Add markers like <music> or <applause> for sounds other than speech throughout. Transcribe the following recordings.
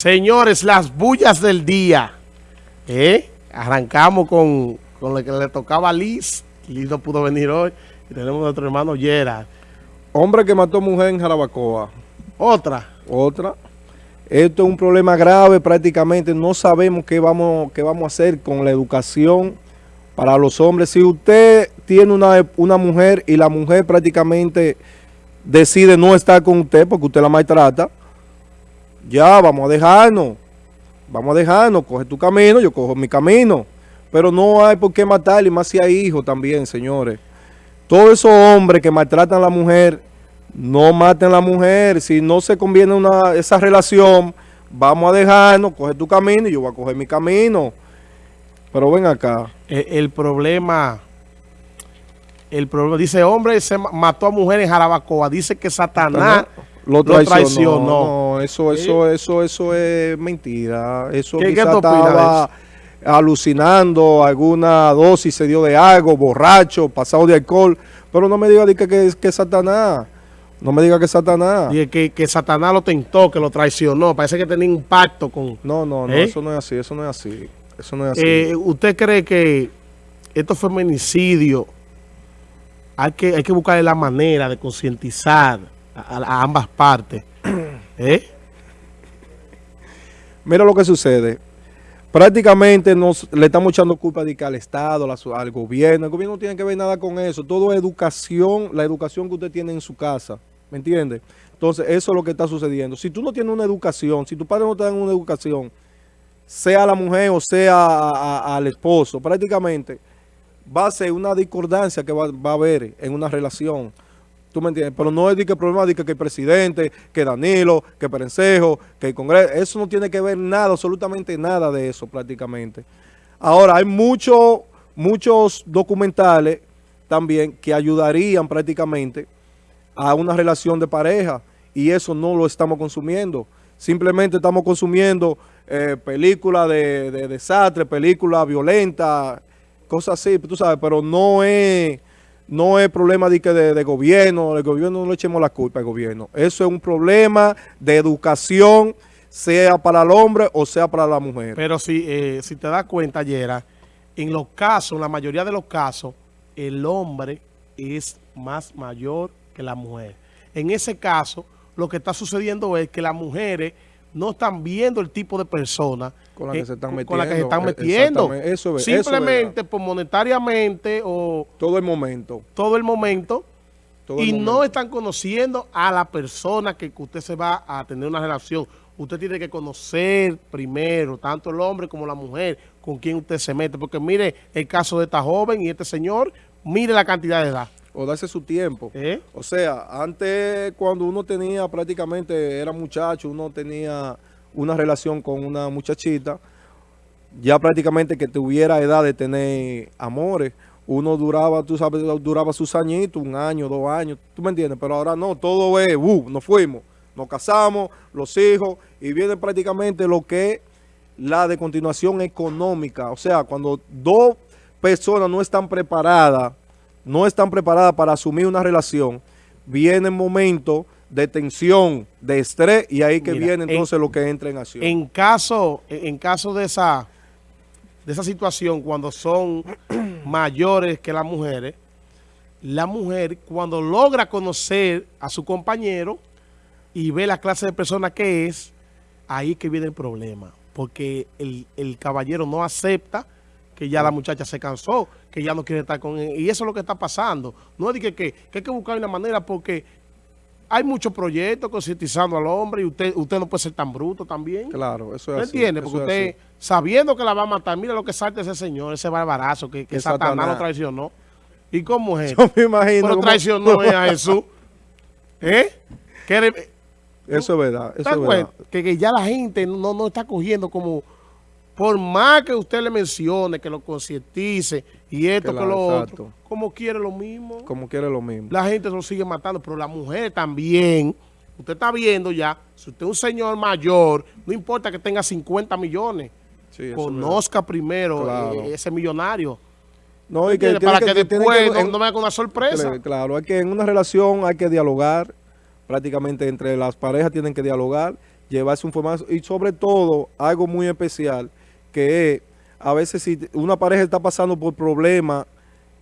Señores, las bullas del día. ¿Eh? Arrancamos con, con lo que le tocaba a Liz. Liz no pudo venir hoy. Y tenemos a nuestro hermano Gerard. Hombre que mató mujer en Jarabacoa. Otra. Otra. Esto es un problema grave prácticamente. No sabemos qué vamos, qué vamos a hacer con la educación para los hombres. Si usted tiene una, una mujer y la mujer prácticamente decide no estar con usted porque usted la maltrata, ya, vamos a dejarnos. Vamos a dejarnos. Coge tu camino, yo cojo mi camino. Pero no hay por qué matarle, más si hay hijos también, señores. Todos esos hombres que maltratan a la mujer, no maten a la mujer. Si no se conviene una, esa relación, vamos a dejarnos, coge tu camino y yo voy a coger mi camino. Pero ven acá. El, el problema, el problema, dice, hombre se mató a mujer en Jarabacoa. Dice que Satanás lo traicionó. No, eso, eso, eso, eso es mentira. Eso ¿Qué, qué estaba alucinando, alguna dosis se dio de algo, borracho, pasado de alcohol. Pero no me diga que, que, que es Satanás. No me diga que es Satanás. Dice que, que Satanás lo tentó, que lo traicionó. Parece que tenía un pacto con... No, no, no, ¿Eh? eso no es así, eso no es así. Eso no es así. Eh, ¿Usted cree que estos feminicidios hay que, hay que buscarle la manera de concientizar a, a ambas partes? <clears throat> ¿Eh? Mira lo que sucede. Prácticamente nos, le estamos echando culpa de que al Estado, la al gobierno. El gobierno no tiene que ver nada con eso. Todo educación, la educación que usted tiene en su casa. ¿Me entiende? Entonces, eso es lo que está sucediendo. Si tú no tienes una educación, si tu padre no te dan una educación, sea la mujer o sea a- a- al esposo, prácticamente va a ser una discordancia que va, va a haber en una relación. ¿Tú me entiendes? Pero no es de que el problema de que, el presidente, que Danilo, que Perencejo, que el Congreso, eso no tiene que ver nada, absolutamente nada de eso prácticamente. Ahora, hay muchos muchos documentales también que ayudarían prácticamente a una relación de pareja y eso no lo estamos consumiendo. Simplemente estamos consumiendo eh, películas de, de desastre, películas violentas, cosas así, tú sabes, pero no es, no es problema de, de, de gobierno, el gobierno no le echemos la culpa al gobierno. Eso es un problema de educación, sea para el hombre o sea para la mujer. Pero si, eh, si te das cuenta, Yera, en los casos, en la mayoría de los casos, el hombre es más mayor que la mujer. En ese caso, lo que está sucediendo es que las mujeres no están viendo el tipo de persona Con la que se están con la que se están metiendo, metiendo. Eso es- eso Simplemente por monetariamente o Todo el momento. todo el momento todo el y no están conociendo a la persona que, que usted se va a tener una relación. Usted tiene que conocer primero, tanto el hombre como la mujer, con quien usted se mete. Porque mire el caso de esta joven y este señor, mire la cantidad de edad. O darse su tiempo. ¿Eh? O sea, antes cuando uno tenía prácticamente, era muchacho, uno tenía una relación con una muchachita, ya prácticamente que tuviera edad de tener amores, uno duraba, tú sabes, duraba sus añitos, un año, dos años, tú me entiendes, pero ahora no, todo es, uh, nos fuimos, nos casamos, los hijos, y viene prácticamente lo que es la de continuación económica, o sea, cuando dos personas no están preparadas, no están preparadas para asumir una relación, viene momento de tensión, de estrés, y ahí que Mira, viene en- entonces lo que entra en acción. En caso, en caso de esa, de esa situación, cuando son <clears throat> mayores que las mujeres, la mujer cuando logra conocer a su compañero y ve la clase de persona que es, ahí que viene el problema. Porque el, el caballero no acepta que ya la muchacha se cansó, que ya no quiere estar con él. Y eso es lo que está pasando. No es de que, que, que hay que buscar una manera porque hay muchos proyectos concientizando al hombre y usted, usted no puede ser tan bruto también. Claro, eso ¿Me es así. entiende? Porque usted, sabiendo que la va a matar, mira lo que salta ese señor, ese barbarazo, que, que Satanás, lo traicionó. ¿Y cómo es? <laughs> Yo me imagino. Pero traicionó a Jesús. <laughs> ¿Eh? Eso es verdad, ¿te eso das es verdad. cuenta? que, que ya la gente no, no está cogiendo como... Por más que usted le mencione, que lo concientice y esto, que Claro, lo exacto. otro, como quiere lo mismo. Como quiere lo mismo. La gente lo sigue matando, pero la mujer también. Usted está viendo ya, si usted es un señor mayor, no importa que tenga 50 millones, Sí, conozca primero Claro. eh, ese millonario. No, y que Para que, después que- no, no venga con una sorpresa. Cl- Claro, hay que en una relación hay que dialogar, prácticamente entre las parejas tienen que dialogar llevar su información y sobre todo algo muy especial que es a veces si una pareja está pasando por problemas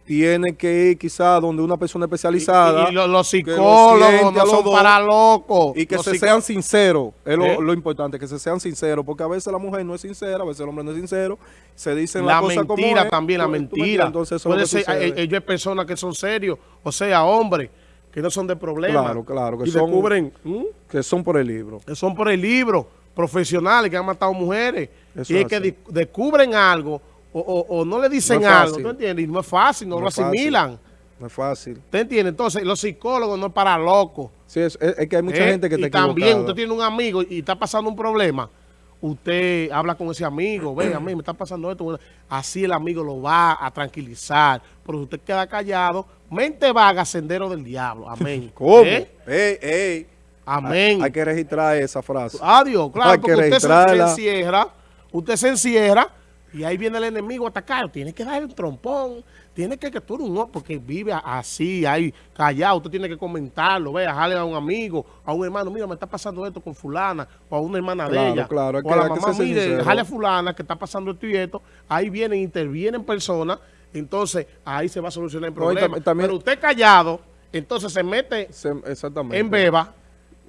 tiene que ir quizás donde una persona especializada. Y, y lo- los lo psicólogos no son dos para locos. Y que Los se sean sinceros, es lo, ¿Eh? lo importante, que se sean sinceros, porque a veces la mujer no es sincera, a veces el hombre no es sincero, se dicen La las cosas como mentira es, también, la entiendes, mentira. Entonces eso es lo Puede ser, eh, ellos hay personas que son serios, o sea, hombres, que no son de problemas. Claro, claro, que y son- descubren, ¿mm? que son por el libro. que son por el libro, profesionales que han matado mujeres. Eso y es es que de- descubren algo o, o- o no le dicen No algo. ¿tú entiendes? Y no es fácil, no, No lo fácil. asimilan. No es fácil. ¿Te entiendes? Entonces, los psicólogos no es para locos. Sí, es, es- que hay mucha ¿eh? gente que y te también usted tiene un amigo y está pasando un problema. Usted habla con ese amigo, ve, a mí me está pasando esto. Así el amigo lo va a tranquilizar. Pero usted queda callado. Mente vaga, sendero del diablo. Amén. <laughs> ¿Cómo? ¿Eh? Ey, ey. Amén. Hay, hay que registrar esa frase. Adiós, claro, Hay que porque usted se, encierra, usted se encierra y ahí viene el enemigo a atacar. Tiene que dar el trompón, tiene que que tú eres un hombre, porque vive así, ahí callado. Usted tiene que comentarlo, vea, jale a un amigo, a un hermano, mira, me está pasando esto con fulana, o a una hermana de ella, claro, o a la mamá, mire, sincero. jale a fulana que está pasando esto y esto. Ahí vienen, intervienen personas, entonces ahí se va a solucionar el No, problema. también- Pero usted callado, entonces se mete Se- exactamente. en beba.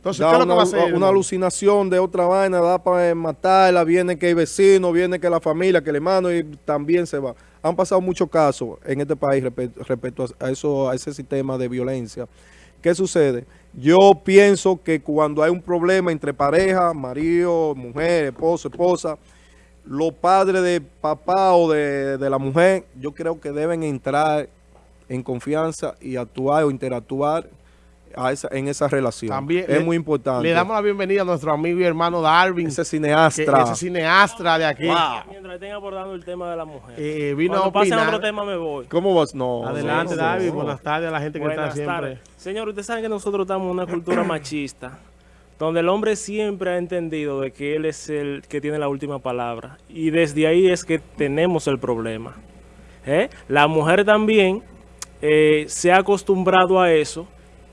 Entonces, Da ¿qué es lo una, que va a hacer? una hermano? alucinación de otra vaina, da para matarla, viene que hay vecino, viene que la familia, que el hermano y también se va. Han pasado muchos casos en este país respe- respecto a, a eso, a ese sistema de violencia. ¿Qué sucede? Yo pienso que cuando hay un problema entre pareja, marido, mujer, esposo, esposa, los padres de papá o de, de la mujer, yo creo que deben entrar en confianza y actuar o interactuar a esa- en esa relación. También es le- muy importante. Le damos la bienvenida a nuestro amigo y hermano Darwin, ese que- cineastra. ese cineastra de aquí. Mientras estén abordando el tema de la mujer. Eh, vino Cuando a pasen otro tema me voy. ¿Cómo vas? No. Adelante, no, no. Buenas tardes a la gente que Buenas está siempre. tardes. Señor, ustedes saben que nosotros estamos en una cultura <coughs> machista, donde el hombre siempre ha entendido de que él es el que tiene la última palabra. Y desde ahí es que tenemos el problema. ¿Eh? La mujer también eh, se ha acostumbrado a eso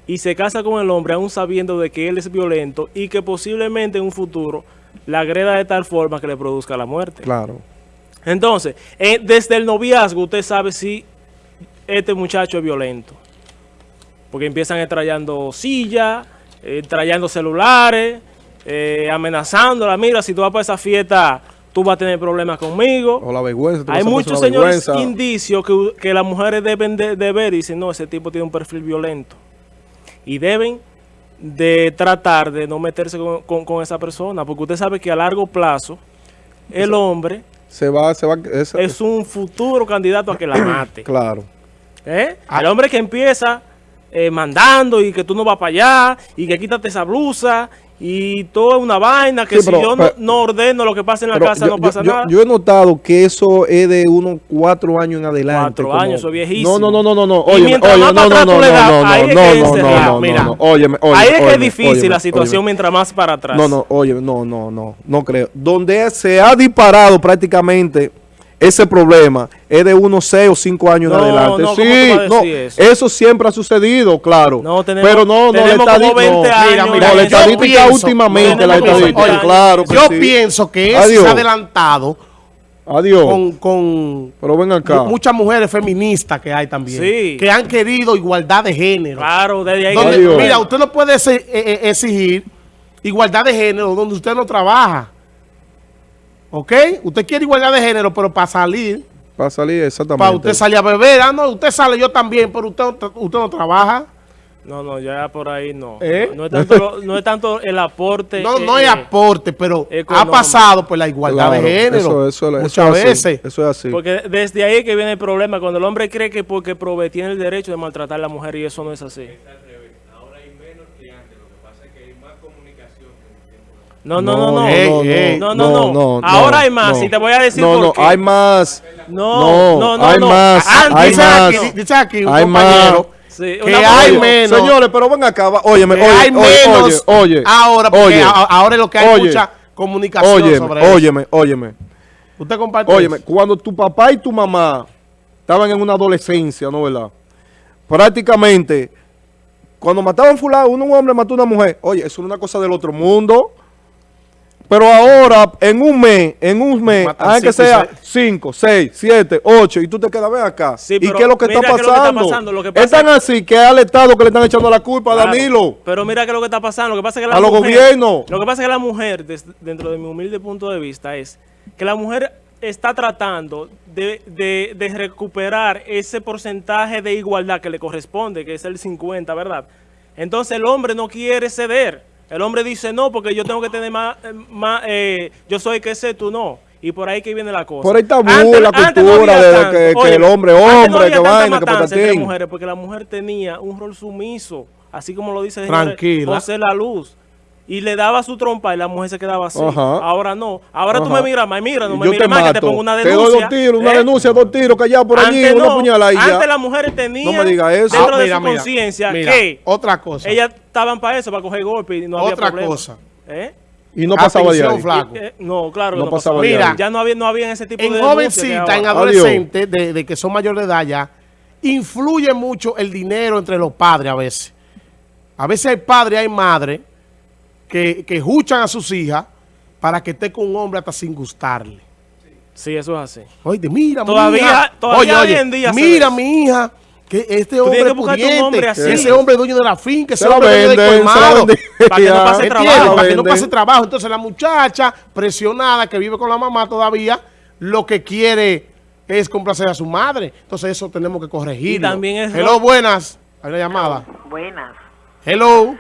y se casa con el hombre aún sabiendo de que él es violento y que posiblemente en un futuro la agreda de tal forma que le produzca la muerte. Claro. Entonces, eh, desde el noviazgo usted sabe si este muchacho es violento. Porque empiezan extrayendo sillas, eh, trayendo celulares, eh, amenazándola. Mira, si tú vas para esa fiesta, tú vas a tener problemas conmigo. O la vergüenza. tú Hay muchos señores vergüenza. indicios que, que las mujeres deben de, de ver y dicen, no, ese tipo tiene un perfil violento. Y deben de tratar de no meterse con, con- con esa persona, porque usted sabe que a largo plazo el hombre Se va, se va. esa- es un futuro candidato a que la mate. <clears throat> Claro. ¿Eh? Al hombre que empieza eh, mandando y que tú no vas para allá y que quítate esa blusa y toda una vaina que Sí, si yo no, ordeno lo que pasa en la casa yo, no pasa yo- nada. yo he notado que eso es de unos cuatro años en adelante. Cuatro como- años, eso es viejísimo. No, no, no, no, no. Y Oye, no, no, no, no, ahí es que no, no, no, Ahí es que es difícil la situación mientras más para atrás. No, no, oye, no, no, no, no creo. Donde se ha disparado prácticamente ese problema es de unos 6 o 5 años No, en adelante. no, ¿cómo sí, no, eso? eso siempre ha sucedido, claro. No, tenemos- pero no, no, la como estadística, 20 no, años Mira, mira, la estadística pienso- últimamente, la estadística, 20 claro que Yo sí. pienso que Adiós. se ha adelantado Adiós. con, con pero ven acá. mu- muchas mujeres feministas que hay también. Sí. Que han querido igualdad de género. Claro, desde ahí. Donde- mira, usted no puede eh, eh, exigir igualdad de género donde usted no trabaja. ¿Ok? Usted quiere igualdad de género, pero para salir, Para salir, exactamente. para usted salir a beber, ah, no, usted sale yo también, pero usted, usted no trabaja. No, no, ya por ahí no. ¿Eh? No, es tanto, lo- no es tanto el aporte. No, eh, no hay eh, aporte, pero ha pasado por la igualdad Claro, de género. Eso, eso, eso muchas es así, veces. Eso es así. Porque desde ahí es que viene el problema, cuando el hombre cree que porque provee tiene el derecho de maltratar a la mujer y eso no es así. No, no, no, no. No. No, no, no. no, Ahora no, hay más, no. y te voy a decir No, por no, qué. hay más. No, no, no, hay no. más, Ah, hay dice más. aquí, dice aquí un Hay compañero Sí, que hay menos. Señores, pero ven acá, óyeme, oye, hay oye, menos oye, oye, ahora, porque oye, ahora es lo que hay oye, mucha comunicación óyeme, sobre eso. óyeme, óyeme, Usted comparte óyeme, eso? cuando tu papá y tu mamá estaban en una adolescencia, ¿no verdad? Prácticamente, cuando mataban fulano, un hombre mató a una mujer, oye, eso no es una cosa del otro mundo. Pero ahora, en un mes, en un mes, que sea seis. 5, 6, 7, 8, y tú te quedas, ven acá. Sí, ¿Y qué es lo que está qué es pasando? que pasa es tan es- así que es al Estado que le están echando la culpa a Danilo. Pero mira que lo que está pasando, lo que pasa es que la A los gobiernos. Lo que pasa es que la mujer, des- dentro de mi humilde punto de vista, es que la mujer está tratando de, de- de recuperar ese porcentaje de igualdad que le corresponde, que es el 50, ¿verdad? Entonces el hombre no quiere ceder. El hombre dice no, porque yo tengo que tener más, eh, más eh, yo soy que sé, tú no. Y por ahí que viene la cosa. Por ahí está Antes- la no cultura de tanto. que, que Oye, el hombre no hombre, había que vaina, que patatín. mujeres, porque la mujer tenía un rol sumiso, así como lo dice José La Luz. Y le daba su trompa y la mujer se quedaba así. Ajá. Ahora no. Ahora tú Ajá. me miras más, mira, no me yo miras te más, que te pongo una Te denuncia. doy dos tiros, una ¿eh? denuncia, dos tiros, callado por allí, Antes una no. puñalada. Antes las mujeres tenían No me diga eso. dentro Ah, de mira, su mira, conciencia que otra cosa. ellas estaban para eso, para coger golpes y no había Otra problema. cosa. ¿Eh? Y no pasaba de Atención, ahí. flaco. Eh, no, claro No no, pasaba Mira, ya no había, no había ese tipo En de que jovencita, en adolescentes de, de que son mayores de edad ya, influye mucho el dinero entre los padres a veces. A veces hay padres, hay madres que, que juchan a sus hijas para que esté con un hombre hasta sin gustarle. Sí, eso es así. Oye, mira, Todavía- mi hija. todavía Oye, hoy en día mira, mi hija, que este hombre que un hombre así. ese hombre dueño de la finca, ese Se hombre dueño de venden, se la colmado. Para que no pase <laughs> trabajo. Para que no pase trabajo. Entonces la muchacha presionada que vive con la mamá todavía, lo que quiere es complacer a su madre. Entonces eso tenemos que corregir. Y también es- Hello, buenas. Hay una llamada. Buenas. Hello.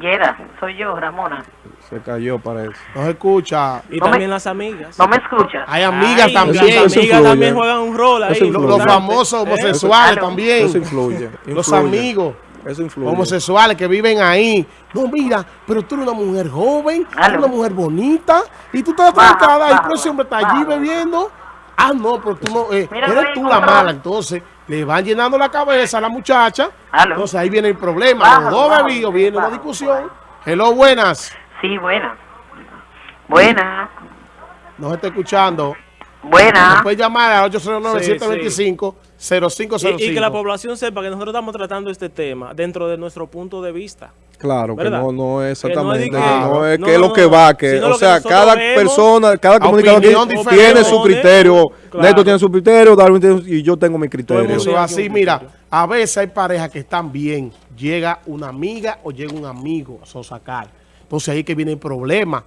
Yera, soy yo, Ramona. Se cayó, parece. No se escucha. Y No me- también las amigas. ¿No me escuchas? Hay amigas Ay, también. Las amigas influye. también juegan un rol ahí. Los famosos ¿Eh? homosexuales Eso- también. Eso influye. Los amigos. Eso influye. homosexuales que viven ahí. No, mira, pero tú eres una mujer joven, tú eres una mujer bonita, y tú estás Baja, trancada y pero ese hombre está allí bebiendo. Ah, no, pero tú no, eh, Mira, eres tú la mala. Entonces, le van llenando la cabeza a la muchacha. Aló. Entonces ahí viene el problema. Baja, Los dos bebidos, viene una baja. discusión. Hello, buenas. Sí, buena. Buena. No se está escuchando. Buena. Puedes llamar al Sí, 809-725-0505. Y, y que la población sepa que nosotros estamos tratando este tema dentro de nuestro punto de vista. Claro, que no, no es Que no es de exactamente, que- que no es no, que es no, lo que va, que, o que sea, cada vemos, persona, cada comunicador tiene, su criterio. Claro. Neto tiene su criterio, Darwin tiene su- y yo tengo mi criterio. Eso así, mira, a veces hay parejas que están bien, llega una amiga o llega un amigo a sosacar. Entonces ahí que viene el problema.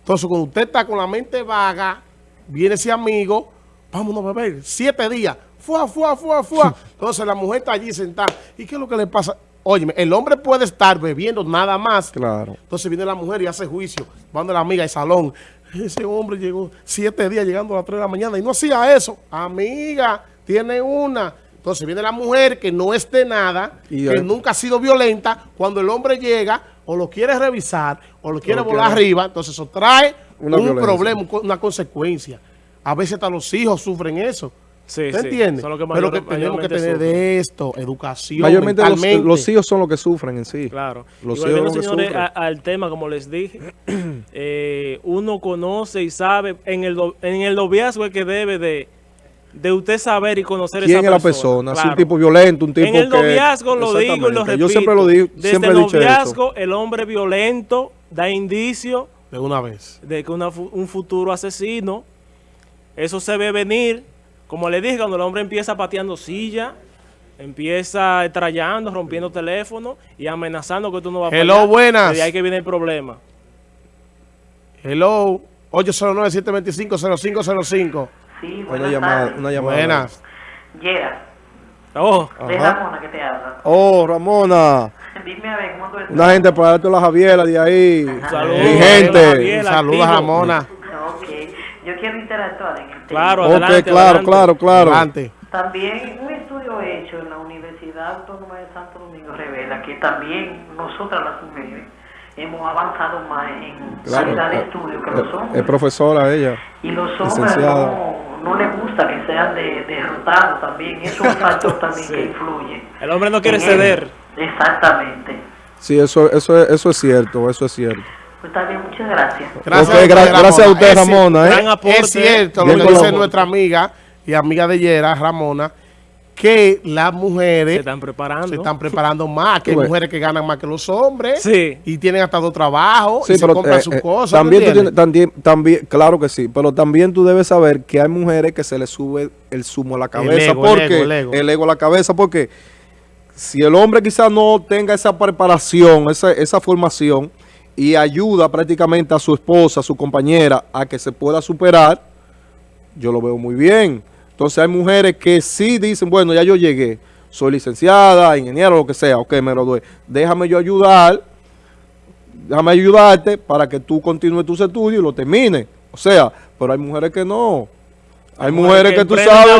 Entonces cuando usted está con la mente vaga, viene ese amigo, vámonos a beber, siete días, fuá, fuá, fuá, fuá. <laughs> Entonces la mujer está allí sentada. ¿Y qué es lo que le pasa? Óyeme, el hombre puede estar bebiendo nada más. Claro. Entonces viene la mujer y hace juicio. Van de la amiga al salón. Ese hombre llegó siete días llegando a las tres de la mañana y no hacía eso. Amiga, tiene una. Entonces viene la mujer que no es de nada, Y que nunca ha sido violenta. Cuando el hombre llega, o lo quiere revisar, o lo quiere volar quiere- arriba, entonces eso trae Una un violencia. problema, una consecuencia. A veces hasta los hijos sufren eso. Sí, ¿Te sí. entiendes? Son los que Pero que mayor- tenemos que tener sufren. de esto, educación, Mayormente los, mentalmente. los hijos son los que sufren en sí. Claro. Los y volviendo, hijos son los que señores, sufren. a- al tema, como les dije, <clears throat> eh, uno conoce y sabe, en el, en el noviazgo es que debe de, de usted saber y conocer ¿Quién esa es la persona? Si un Claro. tipo violento, un tipo En el que- noviazgo lo digo y lo repito. Yo siempre lo digo, Desde siempre he el noviazgo, el hombre violento da indicio De una vez. de que una un futuro asesino, eso se ve venir, como le dije, cuando el hombre empieza pateando silla, empieza trayando, rompiendo teléfono y amenazando que tú no vas a Hello, buenas. Y ahí que viene el problema. Hello, 809-725-0505. Sí, Una buenas llamada, tardes. una llamada. Buenas. Yera, Oh, de. Ramona que te habla. Oh, Ramona. <laughs> Dime a ver, ¿cómo tú estás? Una gente para darte la Javiera de ahí. saludos. Gente. Saludos. Ramona. Claro, adelante, claro, adelante. claro, claro. Adelante. También un estudio hecho en la Universidad Autónoma de Santo Domingo revela que también nosotras las mujeres hemos avanzado más en Claro. calidad de Eh, estudio que eh, los hombres. Es profesora ella. Y los hombres licenciada. no, no les gusta que sean de, derrotados también. Eso es un factor <laughs> también que influye. El hombre no quiere En él. ceder. Exactamente. Sí, eso, eso, es- eso es cierto, eso es cierto. Pues está bien, muchas gracias. Gracias, Ok, a usted, gra- gracias a usted, Es- Ramona, ¿eh? Aporte. Es cierto lo que dice nuestra amiga y amiga de Yera, Ramona, que las Se mujeres están preparando. se están preparando más, que hay mujeres que ganan más que los hombres Sí. y tienen hasta dos trabajos Sí, y se compran eh, sus eh, cosas. También, también, también, claro que sí, pero también tú debes saber que hay mujeres que se les sube el zumo a la cabeza. ego, el porque ego, el ego. a la cabeza, porque si el hombre quizás no tenga esa preparación, esa, esa formación y ayuda prácticamente a su esposa, a su compañera, a que se pueda superar, yo lo veo muy bien. Entonces hay mujeres que sí dicen, bueno, ya yo llegué, soy licenciada, ingeniero, lo que sea, ok, me gradué, déjame yo ayudar, déjame ayudarte para que tú continúes tus estudios y lo termines. O sea, pero hay mujeres que no. Hay mujeres que, tú sabes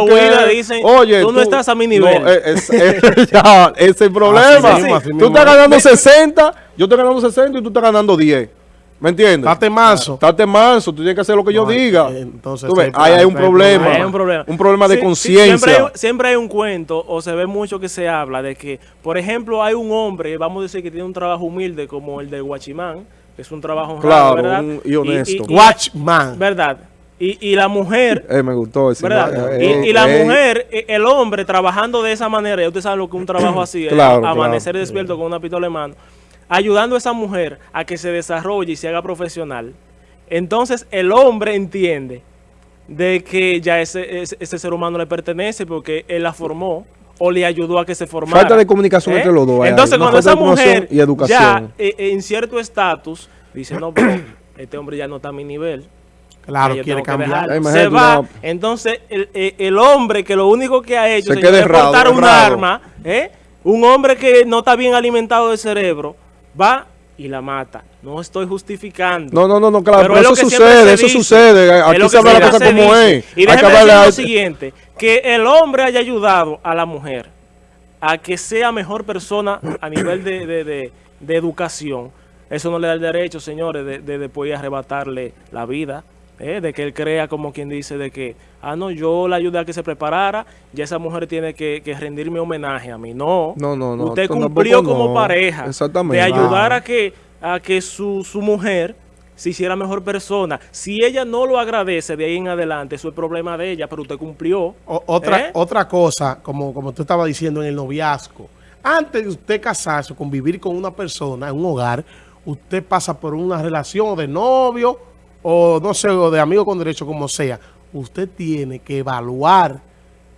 que, dicen, oye, tú no estás a mi nivel. No, es, es- es- <laughs> ya, ese es el problema. Así mismo, así tú estás ganando 60, yo estoy ganando 60 y tú estás ganando 10. ¿Me entiendes? Date manso. Estate manso, tú tienes que hacer lo que yo diga. eh, entonces, Tú ves, ahí hay un problema. Hay un problema. Un problema de sí, conciencia. siempre, hay, siempre hay un cuento, o se ve mucho que se habla de que, por ejemplo, hay un hombre, vamos a decir que tiene un trabajo humilde como el de Guachimán, que es un trabajo honrado, Claro, ¿verdad? un- y honesto. Watchman. ¿Verdad? Y, y la mujer, Eh, me gustó ese. ¿verdad? eh, y, y la eh, mujer, eh, el hombre trabajando de esa manera, ya usted sabe lo que es un trabajo así, es Claro, a- amanecer claro. despierto con una pistola en mano, ayudando a esa mujer a que se desarrolle y se haga profesional. Entonces el hombre entiende de que ya ese, ese, ese ser humano le pertenece porque él la formó o le ayudó a que se formara. Falta de comunicación entre los dos, Entonces cuando esa mujer y educación. ya eh, eh, en cierto estatus dice, no, pero <coughs> este hombre ya no está a mi nivel. Claro, quiere cambiar. Ay, Se va. una- Entonces, el, el- el hombre que lo único que ha hecho Se señor, queda es portar un arma, ¿eh? un hombre que no está bien alimentado de cerebro, va y la mata. No estoy justificando. No, no, no, no, claro, Pero eso sucede, eso dice. sucede. Aquí se habla la cosa como dice. es. Y déjeme decir lo siguiente, que el hombre haya ayudado a la mujer a que sea mejor persona a nivel de, de- de- de educación. Eso no le da el derecho, señores, de, de después arrebatarle la vida. ¿Eh? De que él crea, como quien dice, de que, ah, no, yo la ayudé a que se preparara, ya esa mujer tiene que, que rendirme homenaje a mí. No, No, no, no, Usted cumplió como no. pareja Exactamente. de ayudar Claro. a que, a que su, su mujer se hiciera mejor persona. Si ella no lo agradece de ahí en adelante, eso es problema de ella, pero usted cumplió. O- otra, ¿Eh? otra cosa, como, como tú estabas diciendo en el noviazgo, antes de usted casarse, o convivir con una persona en un hogar, usted pasa por una relación de novio o no sé, o de amigo con derecho, como sea. Usted tiene que evaluar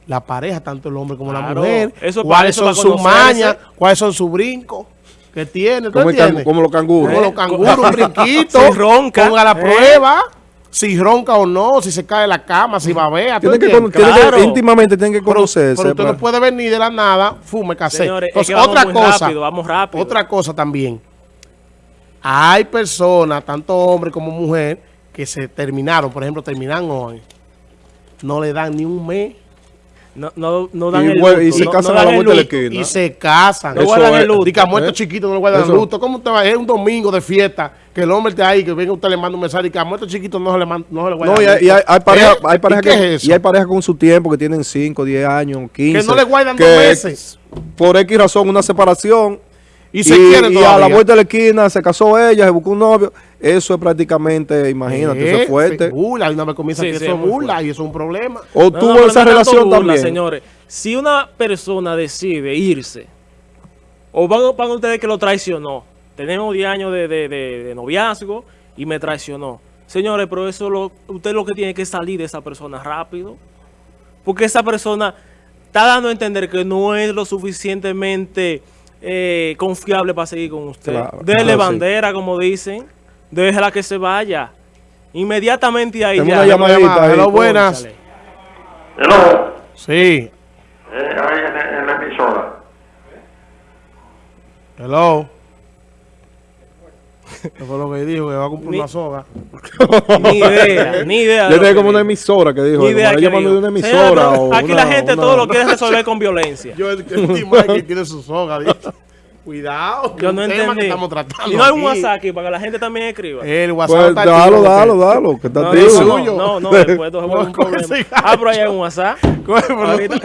la pareja, tanto el hombre como la Claro, mujer, eso cuáles eso, son sus mañas, cuáles son sus brincos que tiene. ¿tú Como, cangu- como los canguros. Como los canguros, un <laughs> brinquito. Si ronca, Ponga la ¿eh? prueba. Si ronca o no, si se cae de la cama, si babea. ¿tú Tiene que, con- tiene que- Claro. íntimamente tienen que Pero, conocerse. pero usted para- no puede venir de la nada, fume, casé. Señores, es Entonces, que vamos otra cosa, rápido, vamos rápido. otra cosa también. Hay personas, tanto hombre como mujer, que se terminaron, por ejemplo, terminan hoy. No le dan ni un mes No, no, no dan Y el vuelve- y luto, se no- casan no a la el vuelta de la luto. esquina. y se casan. No Eso guardan es- el luto. Muerto ¿Eh? chiquito no le guardan Eso- luto. ¿Cómo usted va? Es un domingo de fiesta que el hombre está ahí, que venga usted le manda un mensaje y que a muerto chiquito no se le, man- no se le guarda No, y hay, luto. y hay, ¿Eh? hay parejas ¿Y qué que, es eso? y hay parejas con su tiempo que tienen 5, 10 años, 15. Que no le guardan que dos meses. Por X razón, una separación. Y se quieren y a la vuelta de la esquina se casó ella, se buscó un novio. Eso es prácticamente, imagínate, eso Eh, es fuerte. Burla, y una vez comienza Sí, que sí, eso es fuerte. y eso es un problema. O No, tuvo no, esa no relación burla, también. señores. Si una persona decide irse, o van, van ustedes que lo traicionó, tenemos 10 años de, de- de- de noviazgo y me traicionó. Señores, pero eso lo, usted lo que tiene que salir de esa persona rápido. Porque esa persona está dando a entender que no es lo suficientemente eh, confiable para seguir con usted. Claro, Dele claro, sí. bandera, como dicen. Déjela que se vaya. Inmediatamente ahí Tengo ya. una llamadita llamada. ahí. Hello, buenas. Hello, Sí. eh, ahí en, en la emisora. Hello. ¿Qué <laughs> fue lo que dijo? Que va a comprar Ni- una soga. Ni idea, <laughs> ni idea. de Yo tenía como una emisora que dijo, Ni idea que llamando de una Señora, emisora. pero o aquí una- la gente una- todo lo quiere resolver con violencia. Yo el que último es que tiene su soga. dice. <laughs> Cuidado. que Yo no un tema entendí. que estamos tratando. Y no hay un. WhatsApp aquí para que la gente también escriba. El WhatsApp Pues está dalo, activo, dalo, que- dalo, que está no, activo. no, suyo. no, no, después de un Coge problema. Ah, pero ahí hay un WhatsApp. No-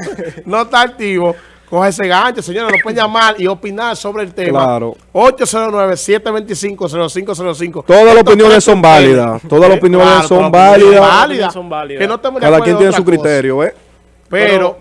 no está activo. Coge ese gancho, señores. Nos pueden llamar y opinar sobre el tema. Claro. 809-725-0505. Todas las opiniones son válidas. Todas las opiniones claro, son todas las opiniones válidas. válidas. Son válidas. Que no Cada quien en tiene su cosa. criterio, ¿eh? Pero,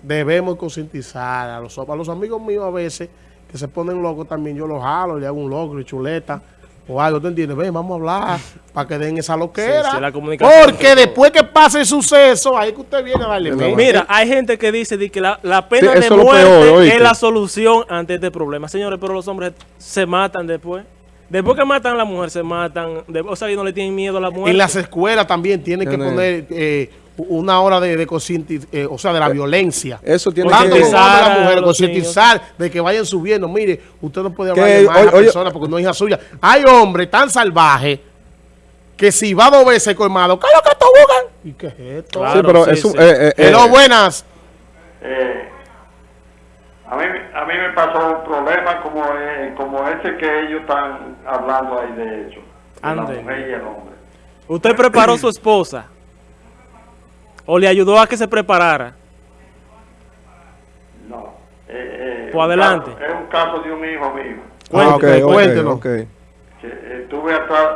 debemos concientizar a los, a los amigos míos a veces que se ponen locos también, yo los jalo, le hago un logro y chuleta o algo, ¿te entiendes? Ven, vamos a hablar para que den esa loquera. Sí, sí, la comunicación Porque después que pase el suceso, ahí es que usted viene a darle mente. Mira, hay gente que dice de que la, la pena Sí, de muerte es la solución ante este problema. Señores, pero los hombres se matan después. Después que matan a la mujer, se matan. De- o sea, y no le tienen miedo a la mujer. En las escuelas también tienen que poner eh, una hora de, de concienti- eh, o sea, de la violencia. Eso tiene Tanto que... Concientizar a mujeres, los concientizar de que vayan subiendo. Mire, usted no puede hablar de más a la oye, persona porque no es hija suya. Hay hombres tan salvajes que si va dos veces colmado, ¿qué es lo que buscan? ¿Y qué es esto? Claro. sí, pero sí, eso... sí. eh, eh, Hello, eh, buenas. Eh, a, mí, a mí me pasó un problema como, eh, como ese que ellos están hablando ahí de hecho. De la Ande. mujer y el hombre. Usted preparó a su esposa. O le ayudó a que se preparara. No. Eh, eh, Pues adelante. caso- es un caso de un hijo mío. ah, ok, Cuéntelo, ok, cuéntelo. ok. que eh, estuve atrás,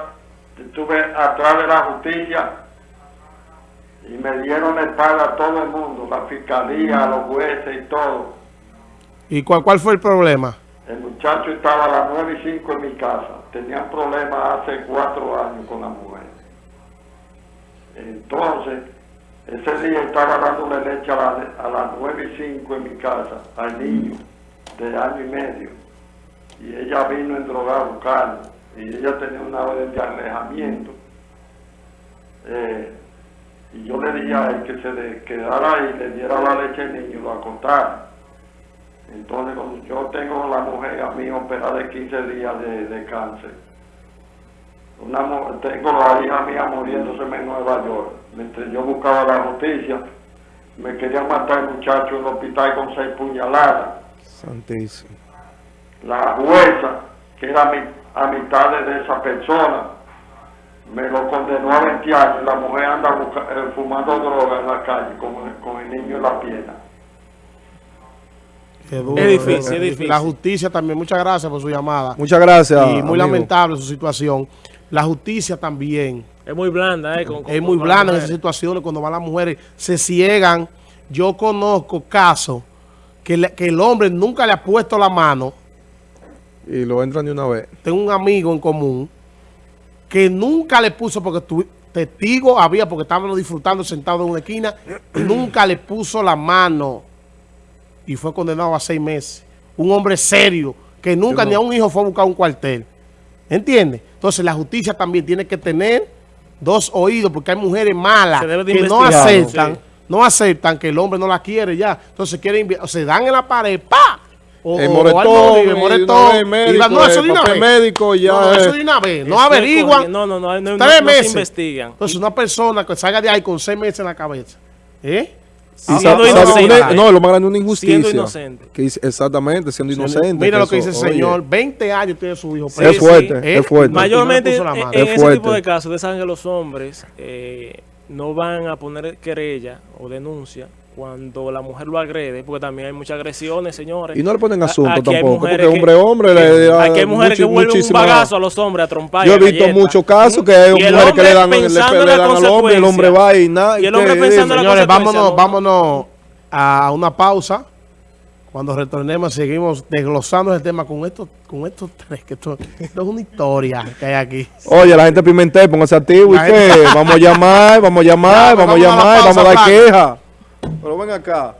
estuve atrás de la justicia y me dieron la espalda a todo el mundo, la fiscalía, los jueces y todo. ¿Y cuál, cuál fue el problema? El muchacho estaba a las 9 y 5 en mi casa. Tenían problemas hace cuatro años con la mujer. Entonces, ese día estaba dándole leche a, la- a las 9 y 5 en mi casa al niño de año y medio. Y ella vino en droga a buscarlo. Y ella tenía una orden de alejamiento. Eh, y yo le dije a él que se le quedara ahí, le diera la leche al niño y lo acostara. Entonces, cuando yo tengo la mujer a mí operada de 15 días de, de cáncer. Una, tengo la hija mía muriéndose en Nueva York. Mientras yo buscaba la justicia, me querían matar el muchacho en el hospital con seis puñaladas. Santísimo. La jueza, que era mi, a mitad de esa persona, me lo condenó a 20 años. La mujer anda busca- eh, fumando droga en la calle con, el- con el niño en la pierna. Qué duro, Es difícil, eh, es difícil. La justicia también, muchas gracias por su llamada. Muchas gracias. y muy amigo. lamentable su situación. La justicia también Es muy blanda, ¿eh? Con- con- es muy blanda en esas situaciones cuando van las mujeres, se ciegan. Yo conozco casos que, le- que el hombre nunca le ha puesto la mano. Y lo entran de una vez. Tengo un amigo en común que nunca le puso, porque tu, testigo había, porque estábamos disfrutando sentados en una esquina, y <clears throat> nunca le puso la mano y fue condenado a seis meses. Un hombre serio, que nunca no- ni a un hijo fue a buscar un cuartel. ¿Entiendes? Entonces la justicia también tiene que tener dos oídos, porque hay mujeres malas que no aceptan, sí. no aceptan que el hombre no la quiere ya. Entonces quieren, o se dan en la pared, ¡pa! O, El o- o moretón, novio, el y moretón, y médico, no, eso el de una papel vez. médico, ya No, no, eso es. de una vez. No averiguan. No, no, no, no, no, tres no meses. se investigan. Entonces una persona que salga de ahí con seis meses en la cabeza. ¿Eh? Y Siendo sa- sabe, inocente. una- no, lo más grande es una injusticia. Siendo inocente. Que dice- exactamente, siendo inocente. Mira lo que dice el eso, oye, señor. 20 años tiene su hijo. Sí, preso. es fuerte, es fuerte. Mayormente No en, en Es ese tipo de casos, ustedes saben que los hombres eh, no van a poner querella o denuncia cuando la mujer lo agrede, porque también hay muchas agresiones, señores. Y no le ponen asunto aquí tampoco, porque hombre, hombre, le da Aquí hay mujeres que vuelven un bagazo a los hombres a trompar. Yo he visto galletas. muchos casos que hay mujeres que le dan, le, le dan al hombre, el hombre va y nada. Y el hombre pensando en la Señores, vámonos, ¿no? vámonos a una pausa. Cuando retornemos, seguimos desglosando el tema con estos, con estos tres, que esto, esto es una historia que hay aquí. Oye, la gente de Pimentel, póngase activo y qué. <laughs> Vamos a llamar, vamos a llamar, Ya, vamos a llamar, pausa, vamos a dar queja. Pero ven acá.